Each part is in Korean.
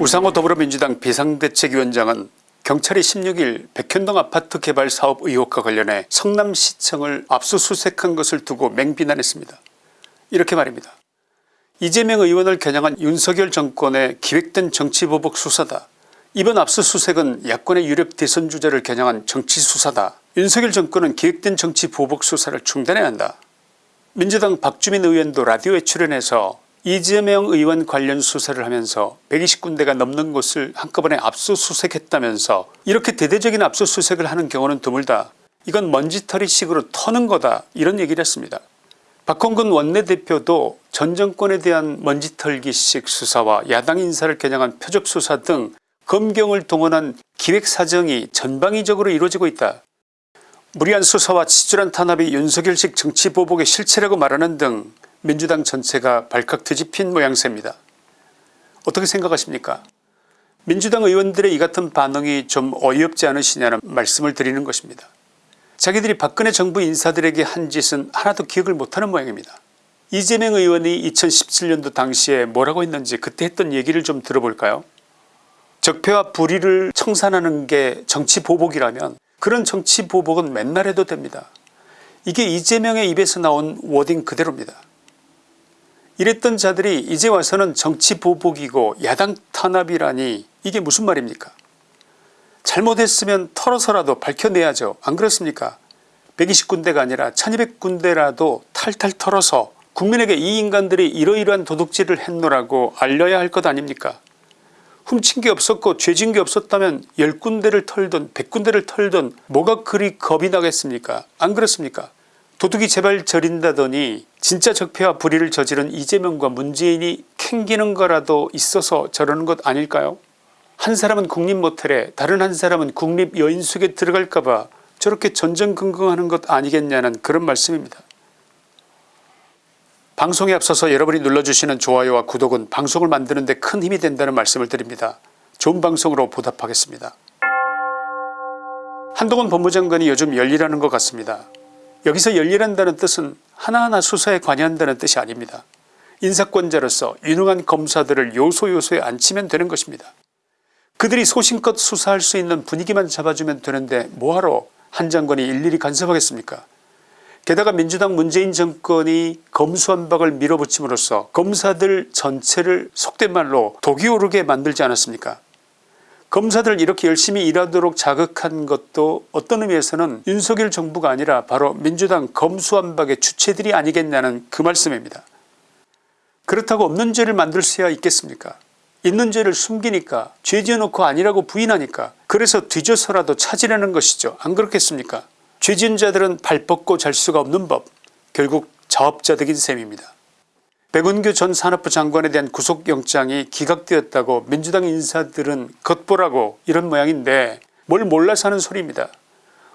우상호 더불어민주당 비상대책위원장은 경찰이 16일 백현동 아파트 개발 사업 의혹과 관련해 성남시청을 압수수색한 것을 두고 맹비난했습니다. 이렇게 말입니다. 이재명 의원을 겨냥한 윤석열 정권의 기획된 정치보복 수사다. 이번 압수수색은 야권의 유력 대선 주자를 겨냥한 정치수사다. 윤석열 정권은 기획된 정치보복 수사를 중단해야 한다. 민주당 박주민 의원도 라디오에 출연해서 이재명 의원 관련 수사를 하면서 120군데가 넘는 곳을 한꺼번에 압수수색했다면서 이렇게 대대적인 압수수색을 하는 경우는 드물다. 이건 먼지털이식으로 터는 거다 이런 얘기를 했습니다. 박홍근 원내대표도 전 정권에 대한 먼지털기식 수사와 야당 인사를 겨냥한 표적수사 등 검경을 동원한 기획사정이 전방위적으로 이루어지고 있다. 무리한 수사와 치졸한 탄압이 윤석열식 정치보복의 실체라고 말하는 등 민주당 전체가 발칵 뒤집힌 모양새입니다. 어떻게 생각하십니까 민주당 의원들의 이 같은 반응이 좀 어이없지 않으시냐는 말씀을 드리는 것입니다. 자기들이 박근혜 정부 인사들에게 한 짓은 하나도 기억을 못하는 모양입니다. 이재명 의원이 2017년도 당시에 뭐라고 했는지 그때 했던 얘기를 좀 들어볼까요 적폐와 불의를 청산하는 게 정치 보복이라면 그런 정치 보복은 맨날 해도 됩니다. 이게 이재명의 입에서 나온 워딩 그대로입니다. 이랬던 자들이 이제 와서는 정치 보복이고 야당 탄압이라니 이게 무슨 말입니까? 잘못했으면 털어서라도 밝혀내야죠. 안 그렇습니까? 120군데가 아니라 1200군데라도 탈탈 털어서 국민에게 이 인간들이 이러이러한 도둑질을 했노라고 알려야 할 것 아닙니까? 훔친 게 없었고 죄진 게 없었다면 10군데를 털든 100군데를 털든 뭐가 그리 겁이 나겠습니까? 안 그렇습니까 도둑이 제발 저린다더니 진짜 적폐와 불의를 저지른 이재명과 문재인이 캥기는 거라도 있어서 저러는 것 아닐까요 한 사람은 국립모텔에 다른 한 사람은 국립여인숙에 들어갈까봐 저렇게 전전긍긍하는 것 아니겠냐는 그런 말씀입니다. 방송에 앞서서 여러분이 눌러주시는 좋아요와 구독은 방송을 만드는 데 큰 힘이 된다는 말씀을 드립니다. 좋은 방송으로 보답하겠습니다. 한동훈 법무장관이 요즘 열일하는 것 같습니다. 여기서 열일한다는 뜻은 하나하나 수사에 관여한다는 뜻이 아닙니다. 인사권자로서 유능한 검사들을 요소요소에 앉히면 되는 것입니다. 그들이 소신껏 수사할 수 있는 분위기만 잡아주면 되는데 뭐하러 한 장관이 일일이 간섭하겠습니까 게다가 민주당 문재인 정권이 검수한박을 밀어붙임으로써 검사들 전체를 속된 말로 독이 오르게 만들지 않았습니까 검사들 이렇게 열심히 일하도록 자극한 것도 어떤 의미에서는 윤석열 정부가 아니라 바로 민주당 검수완박의 주체들이 아니겠냐는 그 말씀입니다. 그렇다고 없는 죄를 만들 수야 있겠습니까 있는 죄를 숨기니까 죄 지어놓고 아니라고 부인하니까 그래서 뒤져서라도 찾으려는 것이죠 안 그렇겠습니까 죄 지은 자들은 발 뻗고 잘 수가 없는 법 결국 자업자득인 셈입니다. 백운규 전 산업부 장관에 대한 구속영장이 기각되었다고 민주당 인사들은 겉보라고 이런 모양인데 뭘 몰라서 하는 소리입니다.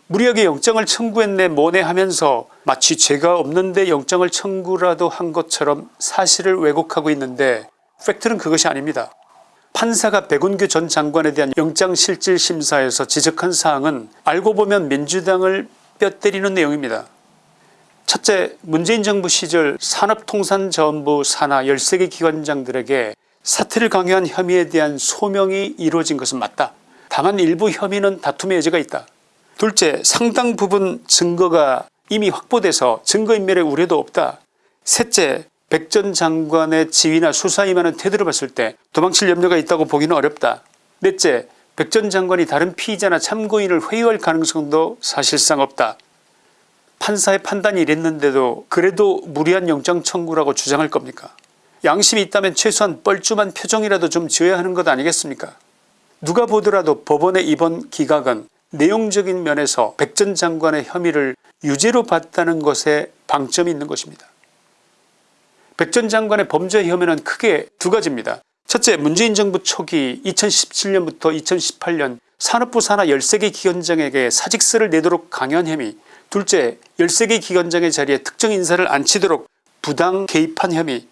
무리하게 영장을 청구했네 뭐네 하면서 마치 죄가 없는데 영장을 청구라도 한 것처럼 사실을 왜곡하고 있는데 팩트는 그것이 아닙니다. 판사가 백운규 전 장관에 대한 영장실질심사에서 지적한 사항은 알고 보면 민주당을 뼈 때리는 내용입니다. 첫째 문재인 정부 시절 산업통상자원부 산하 13개 기관장들에게 사퇴를 강요한 혐의에 대한 소명이 이루어진 것은 맞다. 다만 일부 혐의는 다툼의 여지가 있다. 둘째 상당 부분 증거가 이미 확보돼서 증거인멸의 우려도 없다. 셋째 백 전 장관의 지위나 수사 임하는 태도를 봤을 때 도망칠 염려가 있다고 보기는 어렵다. 넷째 백 전 장관이 다른 피의자나 참고인을 회유할 가능성도 사실상 없다. 판사의 판단이 이랬는데도 그래도 무리한 영장 청구라고 주장할 겁니까 양심이 있다면 최소한 뻘쭘한 표정이라도 좀 지어야 하는 것 아니겠습니까 누가 보더라도 법원의 이번 기각은 내용적인 면에서 백 전 장관의 혐의를 유죄로 봤다는 것에 방점이 있는 것입니다. 백 전 장관의 범죄 혐의는 크게 두 가지입니다. 첫째 문재인 정부 초기 2017년부터 2018년 산업부 산하 13개 기관장에게 사직서를 내도록 강요한 혐의 둘째 13개 기관장의 자리에 특정 인사를 앉히도록 부당 개입한 혐의.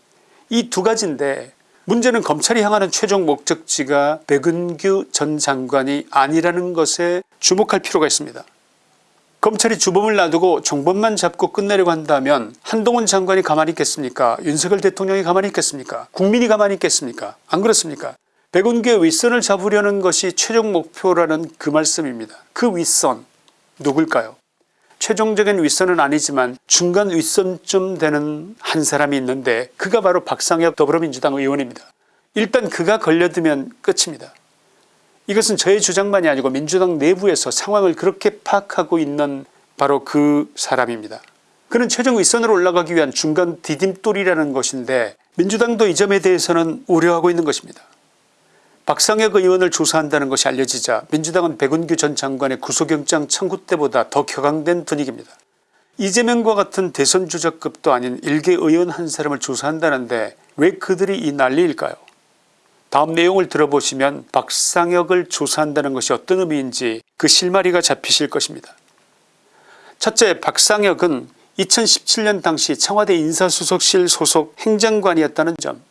이 두 가지인데 문제는 검찰이 향하는 최종 목적지가 백은규 전 장관이 아니라는 것에 주목할 필요가 있습니다. 검찰이 주범을 놔두고 종범만 잡고 끝내려고 한다면 한동훈 장관이 가만히 있겠습니까? 윤석열 대통령이 가만히 있겠습니까? 국민이 가만히 있겠습니까? 안 그렇습니까? 백운교의 윗선을 잡으려는 것이 최종 목표라는 그 말씀입니다. 그 윗선 누굴까요 최종적인 윗선은 아니지만 중간 윗선쯤 되는 한 사람이 있는데 그가 바로 박상혁 더불어민주당 의원입니다. 일단 그가 걸려들면 끝입니다. 이것은 저의 주장만이 아니고 민주당 내부에서 상황을 그렇게 파악하고 있는 바로 그 사람입니다. 그는 최종 윗선으로 올라가기 위한 중간 디딤돌이라는 것인데 민주당도 이 점에 대해서는 우려하고 있는 것입니다. 박상혁 의원을 조사한다는 것이 알려지자 민주당은 백운규 전 장관의 구속영장 청구 때보다 더 격앙된 분위기입니다. 이재명과 같은 대선 주자급도 아닌 일개 의원 한 사람을 조사한다는데 왜 그들이 이 난리일까요 다음 내용을 들어보시면 박상혁을 조사한다는 것이 어떤 의미인지 그 실마리가 잡히실 것입니다. 첫째 박상혁은 2017년 당시 청와대 인사수석실 소속 행정관이었다는 점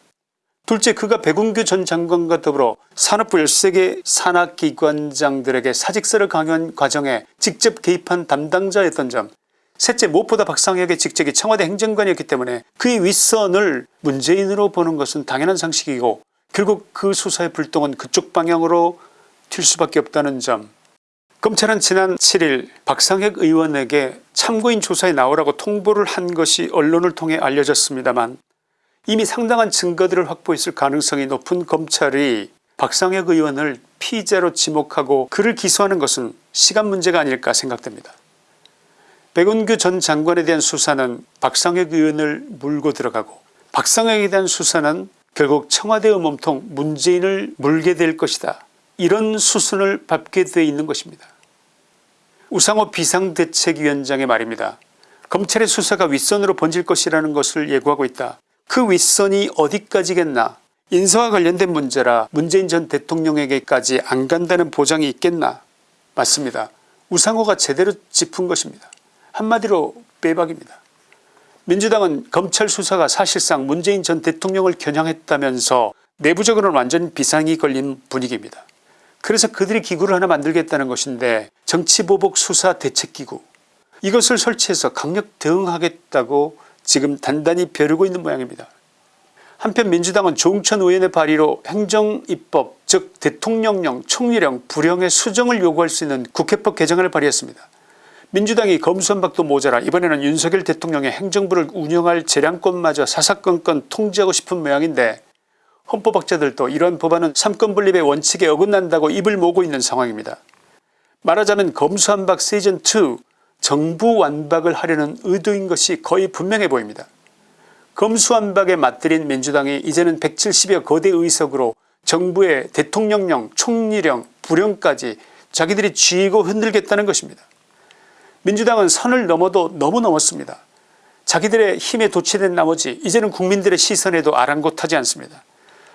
둘째 그가 백운규 전 장관과 더불어 산업부 13개 산하기관장들에게 사직서를 강요한 과정에 직접 개입한 담당자였던 점. 셋째 무엇보다 박상혁의 직책이 청와대 행정관이었기 때문에 그의 윗선을 문재인으로 보는 것은 당연한 상식이고 결국 그 수사의 불똥은 그쪽 방향으로 튈 수밖에 없다는 점. 검찰은 지난 7일 박상혁 의원에게 참고인 조사에 나오라고 통보를 한 것이 언론을 통해 알려졌습니다만 이미 상당한 증거들을 확보했을 가능성이 높은 검찰이 박상혁 의원을 피의자로 지목하고 그를 기소하는 것은 시간 문제가 아닐까 생각됩니다. 백운규 전 장관에 대한 수사는 박상혁 의원을 물고 들어가고 박상혁에 대한 수사는 결국 청와대의 몸통 문재인을 물게 될 것이다. 이런 수순을 밟게 되어 있는 것입니다. 우상호 비상대책위원장의 말입니다. 검찰의 수사가 윗선으로 번질 것이라는 것을 예고하고 있다. 그 윗선이 어디까지겠나 인사와 관련된 문제라 문재인 전 대통령에게까지 안 간다는 보장이 있겠나 맞습니다. 우상호가 제대로 짚은 것입니다. 한마디로 빼박입니다. 민주당은 검찰 수사가 사실상 문재인 전 대통령을 겨냥했다면서 내부적으로는 완전 비상이 걸린 분위기입니다. 그래서 그들이 기구를 하나 만들겠다는 것인데 정치보복 수사 대책기구 이것을 설치해서 강력 대응하겠다고 지금 단단히 벼르고 있는 모양입니다. 한편 민주당은 조웅천 의원의 발의로 행정입법 즉 대통령령 총리령 불령의 수정을 요구할 수 있는 국회법 개정안을 발의했습니다. 민주당이 검수한박도 모자라 이번에는 윤석열 대통령의 행정부를 운영할 재량권마저 사사건건 통제하고 싶은 모양인데 헌법학자들도 이러한 법안은 삼권분립의 원칙에 어긋난다고 입을 모으고 있는 상황입니다. 말하자면 검수한박 시즌2 정부 완박을 하려는 의도인 것이 거의 분명해 보입니다. 검수완박에 맞들인 민주당이 이제는 170여 거대 의석으로 정부의 대통령령 총리령 부령까지 자기들이 쥐고 흔들겠다는 것입니다. 민주당은 선을 넘어도 너무 넘었습니다. 자기들의 힘에 도취된 나머지 이제는 국민들의 시선에도 아랑곳하지 않습니다.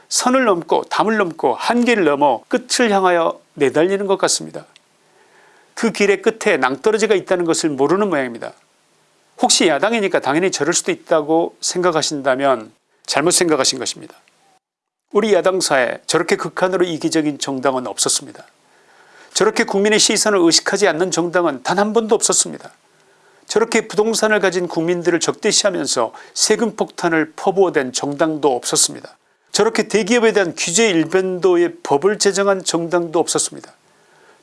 선을 넘고 담을 넘고 한계를 넘어 끝을 향하여 내달리는 것 같습니다. 그 길의 끝에 낭떠러지가 있다는 것을 모르는 모양입니다. 혹시 야당이니까 당연히 저럴 수도 있다고 생각하신다면 잘못 생각하신 것입니다. 우리 야당사에 저렇게 극한으로 이기적인 정당은 없었습니다. 저렇게 국민의 시선을 의식하지 않는 정당은 단 한 번도 없었습니다. 저렇게 부동산을 가진 국민들을 적대시하면서 세금 폭탄을 퍼부어댄 정당도 없었습니다. 저렇게 대기업에 대한 규제 일변도의 법을 제정한 정당도 없었습니다.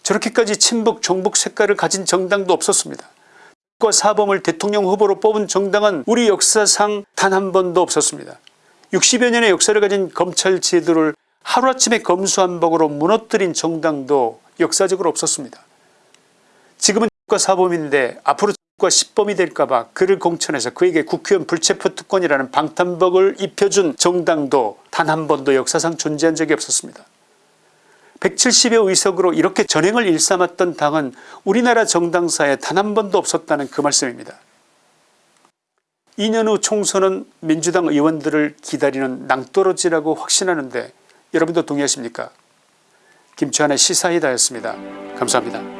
저렇게까지 친북 종북 색깔을 가진 정당도 없었습니다. 사범을 대통령 후보로 뽑은 정당은 우리 역사상 단 한 번도 없었습니다. 60여 년의 역사를 가진 검찰 제도를 하루아침에 검수한박으로 무너뜨린 정당도 역사적으로 없었습니다. 지금은 사범인데 앞으로 과 시범이 될까봐 그를 공천해서 그에게 국회의원 불체포 특권이라는 방탄복을 입혀준 정당도 단 한 번도 역사상 존재한 적이 없었습니다. 170여 의석으로 이렇게 전행을 일삼았던 당은 우리나라 정당사에 단 한 번도 없었다는 그 말씀입니다. 2년 후 총선은 민주당 의원들을 기다리는 낭떠러지라고 확신하는데 여러분도 동의하십니까 김치환의 시사이다였습니다. 감사합니다.